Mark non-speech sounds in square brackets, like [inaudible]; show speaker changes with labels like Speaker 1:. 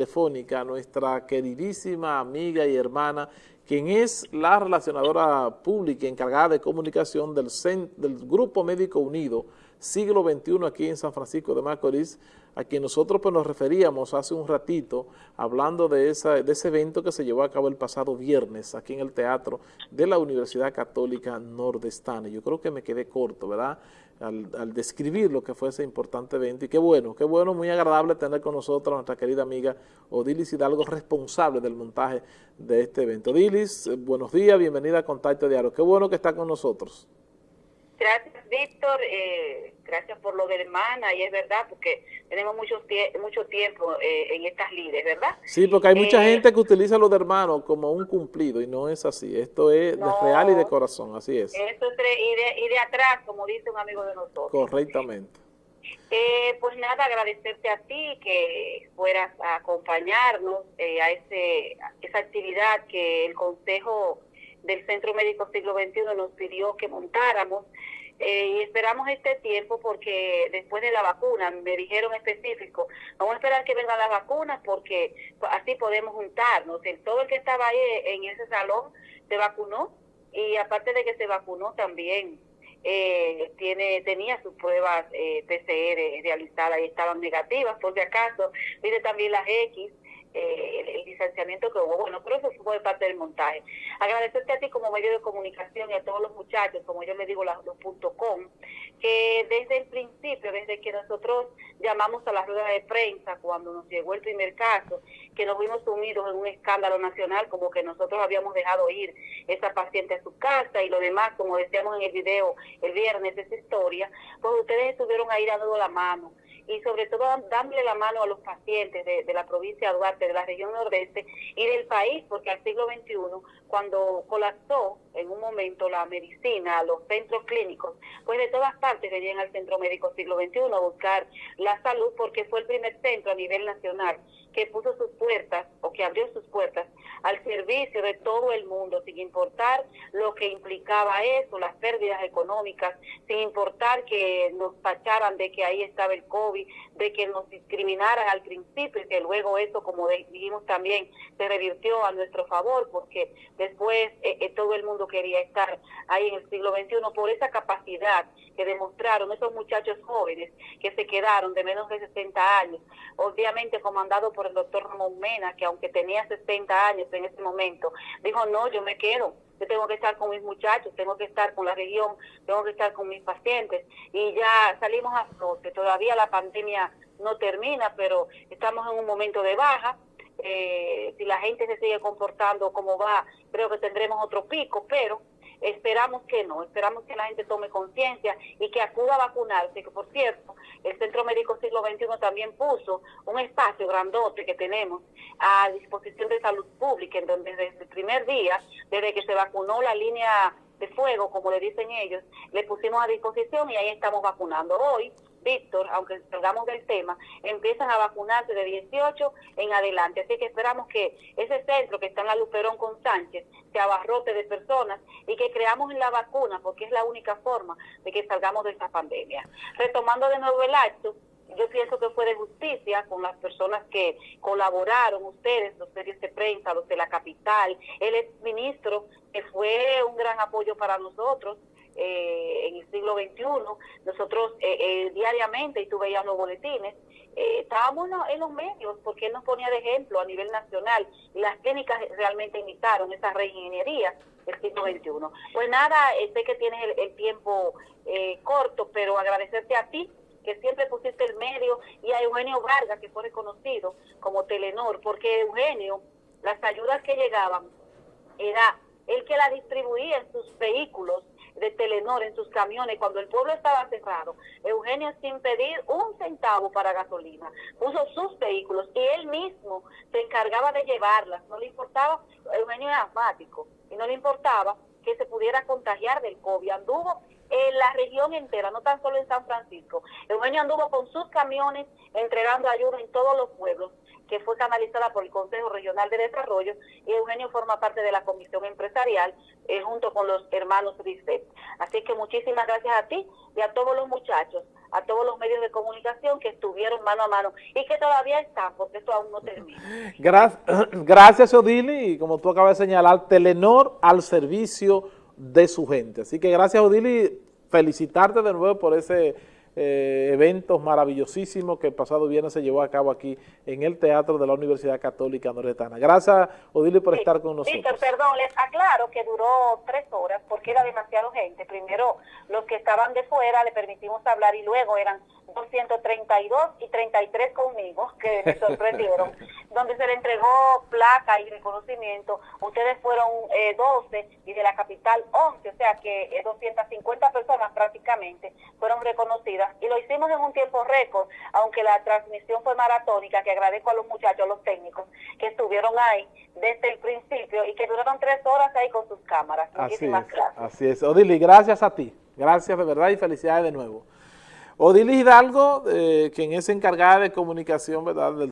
Speaker 1: telefónica nuestra queridísima amiga y hermana, quien es la relacionadora pública encargada de comunicación del, del Grupo Médico Unido, siglo XXI aquí en San Francisco de Macorís, a quien nosotros pues, nos referíamos hace un ratito hablando de, ese evento que se llevó a cabo el pasado viernes aquí en el Teatro de la Universidad Católica Nordestana. Yo creo que me quedé corto, ¿verdad?, al, describir lo que fue ese importante evento. Y qué bueno, qué bueno, muy agradable tener con nosotros a nuestra querida amiga Odilis Hidalgo, responsable del montaje de este evento. Odilis, eh, buenos días, bienvenida a Contacto Diario. Qué bueno que está con nosotros.
Speaker 2: Gracias, Víctor. Eh, gracias por lo de hermana, y es verdad, porque tenemos mucho, mucho tiempo eh, en estas líderes, ¿verdad?
Speaker 1: Sí, porque hay mucha eh, gente que utiliza lo de hermano como un cumplido, y no es así. Esto es de real y de corazón, así es.
Speaker 2: Esto es y, de, atrás, como dice un amigo de nosotros.
Speaker 1: Correctamente.
Speaker 2: pues nada, agradecerte a ti que fueras a acompañarnos a, ese, a esa actividad que el Consejo del Centro Médico Siglo XXI nos pidió que montáramos eh, y esperamos este tiempo porque después de la vacuna, me dijeron específico, vamos a esperar que vengan las vacunas porque así podemos juntarnos. El, todo el que estaba ahí en ese salón se vacunó y aparte de que se vacunó también eh, tiene tenía sus pruebas eh, PCR realizadas y estaban negativas, por si acaso, mire también las X, eh, el, distanciamiento que hubo. Bueno, pero eso fue parte del montaje. Agradecerte a ti como medio de comunicación y a todos los muchachos, como yo le digo, los, puntos com, que desde el principio, desde que nosotros llamamos a la rueda de prensa, cuando nos llegó el primer caso, que nos vimos sumidos en un escándalo nacional, como que nosotros habíamos dejado ir esa paciente a su casa y lo demás, como decíamos en el video el viernes, esa historia, pues ustedes estuvieron ahí dando la mano y sobre todo dándole la mano a los pacientes de, la provincia de Duarte, de la región nordeste y del país, porque al siglo XXI, cuando colapsó en un momento la medicina, los centros clínicos, pues de todas partes venían al Centro Médico Siglo XXI a buscar la salud porque fue el primer centro a nivel nacional que puso sus puertas o que abrió sus puertas al servicio de todo el mundo, sin importar lo que implicaba eso, las pérdidas económicas, sin importar que nos tacharan de que ahí estaba el COVID, de que nos discriminaran al principio y que luego eso, como dijimos también, se revirtió a nuestro favor porque después eh, eh, todo el mundo quería estar ahí en el siglo XXI por esa capacidad que demostraron esos muchachos jóvenes que se quedaron de menos de 60 años, obviamente comandado por el doctor Ramón Mena, que aunque tenía 60 años en ese momento, dijo, no, yo me quedo, yo tengo que estar con mis muchachos, tengo que estar con la región, tengo que estar con mis pacientes, y ya salimos a flote, todavía la pandemia no termina, pero estamos en un momento de baja, eh, si la gente se sigue comportando como va, creo que tendremos otro pico, pero Esperamos que no, esperamos que la gente tome conciencia y que acuda a vacunarse, que por cierto, el Centro Médico Siglo XXI también puso un espacio grandote que tenemos a disposición de salud pública, en donde desde el primer día, desde que se vacunó la línea de fuego, como le dicen ellos, le pusimos a disposición y ahí estamos vacunando. Hoy Víctor, aunque salgamos del tema, empiezan a vacunarse de 18 en adelante. Así que esperamos que ese centro que está en la Luperón con Sánchez se abarrote de personas y que creamos en la vacuna, porque es la única forma de que salgamos de esta pandemia. Retomando de nuevo el acto, yo pienso que fue de justicia con las personas que colaboraron, ustedes, los medios de prensa, los de la capital, el exministro, que fue un gran apoyo para nosotros, eh, en el siglo XXI, nosotros eh, eh, diariamente, y tú veías los boletines, estábamos en los medios porque él nos ponía de ejemplo a nivel nacional y las clínicas realmente imitaron esa reingeniería del siglo XXI. Pues nada, sé que tienes el, tiempo corto, pero agradecerte a ti siempre pusiste el medio y a Eugenio Vargas, que fue reconocido como Telenor, porque Eugenio, las ayudas que llegaban, era el que la distribuía en sus vehículos de Telenor en sus camiones cuando el pueblo estaba cerrado. Eugenio sin pedir un centavo para gasolina, puso sus vehículos y él mismo se encargaba de llevarlas. No le importaba, Eugenio era asmático y no le importaba que se pudiera contagiar del COVID. Anduvo en la región entera, no tan solo en San Francisco. Eugenio anduvo con sus camiones entregando ayuda en todos los pueblos que fue canalizada por el Consejo Regional de Desarrollo y Eugenio forma parte de la Comisión Empresarial eh, junto con los hermanos Risset. Así que muchísimas gracias a ti y a todos los muchachos, a todos los medios de comunicación que estuvieron mano a mano y que todavía están, porque esto aún no termina.
Speaker 1: Gracias, [clears throat] gracias Odili, y como tú acabas de señalar, Telenor al servicio de su gente. Así que gracias Odili, felicitarte de nuevo por ese eh, eventos maravillosísimos que el pasado viernes se llevó a cabo aquí en el Teatro de la Universidad Católica Noretana. Gracias, Odile, por estar con nosotros.
Speaker 2: Víctor, perdón, les aclaro que duró tres horas porque era demasiado gente. Primero, los que estaban de fuera le permitimos hablar y luego eran 232 y 33 conmigo, [laughs] que me sorprendieron, [laughs] donde se le entregó placa y reconocimiento. Ustedes fueron eh, 12 y de la capital 11, o sea que eh, 250 personas prácticamente fueron reconocidas. Y lo hicimos en un tiempo récord, aunque la transmisión fue maratónica, que agradezco a los muchachos, a los técnicos, que estuvieron ahí desde el principio y que duraron tres horas ahí con sus cámaras. Muchísimas
Speaker 1: así
Speaker 2: es, gracias.
Speaker 1: Así es. Odili, gracias a ti. Gracias de verdad y felicidades de nuevo. Odili Hidalgo, eh, quien es encargada de comunicación ¿verdad? del